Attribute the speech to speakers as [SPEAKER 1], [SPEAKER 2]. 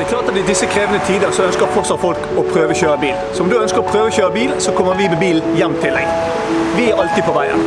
[SPEAKER 1] Det er klart at I disse krevende tider så ønsker fortsatt folk å prøvekjøre bil. Så om du ønsker å prøvekjøre bil, så kommer vi med bil hjem til deg. Vi er alltid på veien.